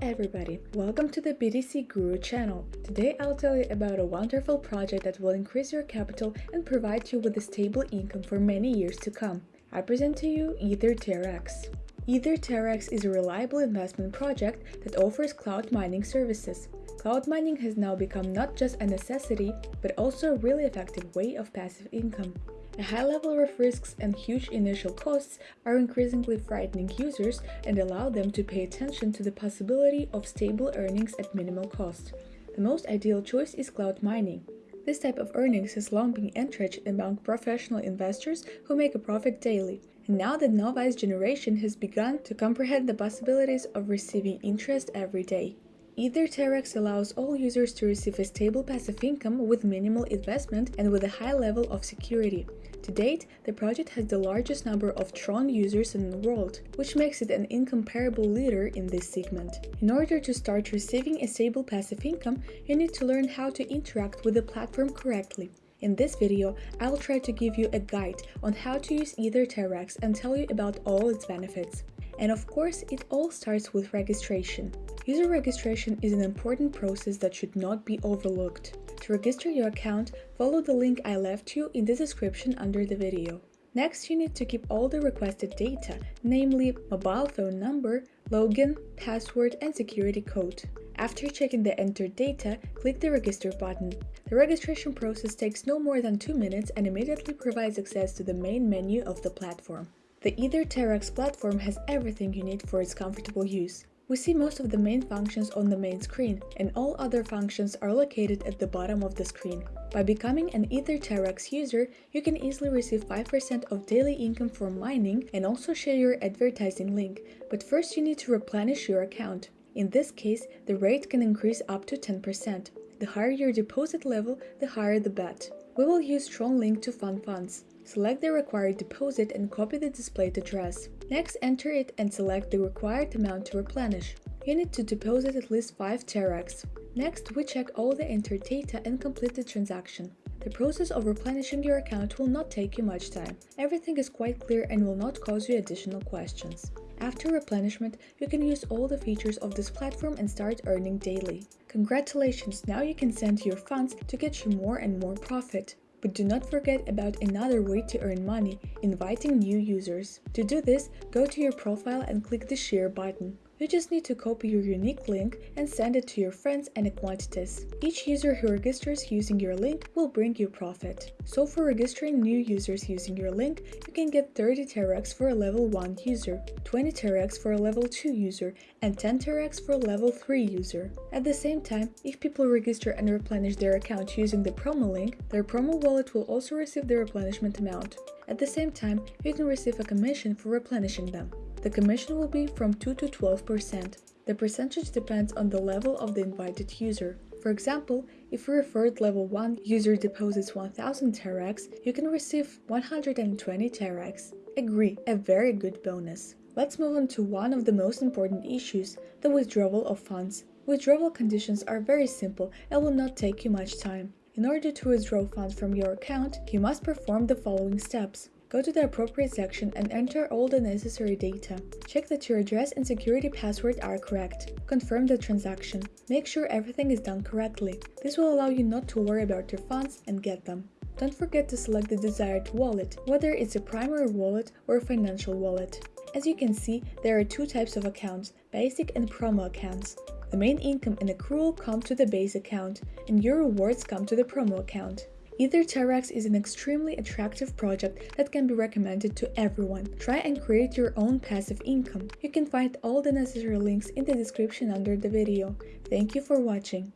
everybody, welcome to the BTC Guru channel. Today I'll tell you about a wonderful project that will increase your capital and provide you with a stable income for many years to come. I present to you EtherTRX. EtherTRX is a reliable investment project that offers cloud mining services. Cloud mining has now become not just a necessity, but also a really effective way of passive income. A high level of risks and huge initial costs are increasingly frightening users and allow them to pay attention to the possibility of stable earnings at minimal cost. The most ideal choice is cloud mining. This type of earnings has long been entrenched among professional investors who make a profit daily, and now the novice generation has begun to comprehend the possibilities of receiving interest every day. EtherTRX allows all users to receive a stable passive income with minimal investment and with a high level of security. To date, the project has the largest number of Tron users in the world, which makes it an incomparable leader in this segment. In order to start receiving a stable passive income, you need to learn how to interact with the platform correctly. In this video, I'll try to give you a guide on how to use EtherTRX and tell you about all its benefits. And of course, it all starts with registration. User registration is an important process that should not be overlooked. To register your account, follow the link I left you in the description under the video. Next, you need to keep all the requested data, namely mobile phone number, login, password, and security code. After checking the entered data, click the register button. The registration process takes no more than 2 minutes and immediately provides access to the main menu of the platform. The EtherTRX platform has everything you need for its comfortable use. We see most of the main functions on the main screen, and all other functions are located at the bottom of the screen. By becoming an EtherTRX user, you can easily receive 5% of daily income from mining and also share your advertising link, but first you need to replenish your account. In this case, the rate can increase up to 10%. The higher your deposit level, the higher the bet. We will use Tron Link to fund funds. Select the required deposit and copy the displayed address. Next, enter it and select the required amount to replenish. You need to deposit at least 5 TRX. Next, we check all the entered data and complete the transaction. The process of replenishing your account will not take you much time. Everything is quite clear and will not cause you additional questions. After replenishment, you can use all the features of this platform and start earning daily. Congratulations, now you can send your funds to get you more and more profit. But do not forget about another way to earn money, inviting new users. To do this, go to your profile and click the share button. You just need to copy your unique link and send it to your friends and acquaintances. Each user who registers using your link will bring you profit. So for registering new users using your link, you can get 30 TRX for a level 1 user, 20 TRX for a level 2 user, and 10 TRX for a level 3 user. At the same time, if people register and replenish their account using the promo link, their promo wallet will also receive the replenishment amount. At the same time, you can receive a commission for replenishing them. The commission will be from 2 to 12%. The percentage depends on the level of the invited user. For example, if a referred level 1 user deposits 1000 TRX, you can receive 120 TRX. Agree, a very good bonus. Let's move on to one of the most important issues, the withdrawal of funds. Withdrawal conditions are very simple and will not take you much time. In order to withdraw funds from your account, you must perform the following steps. Go to the appropriate section and enter all the necessary data. Check that your address and security password are correct. Confirm the transaction. Make sure everything is done correctly. This will allow you not to worry about your funds and get them. Don't forget to select the desired wallet, whether it's a primary wallet or a financial wallet. As you can see, there are two types of accounts, basic and promo accounts. The main income and accrual come to the base account, and your rewards come to the promo account. EtherTRX is an extremely attractive project that can be recommended to everyone. Try and create your own passive income. You can find all the necessary links in the description under the video. Thank you for watching.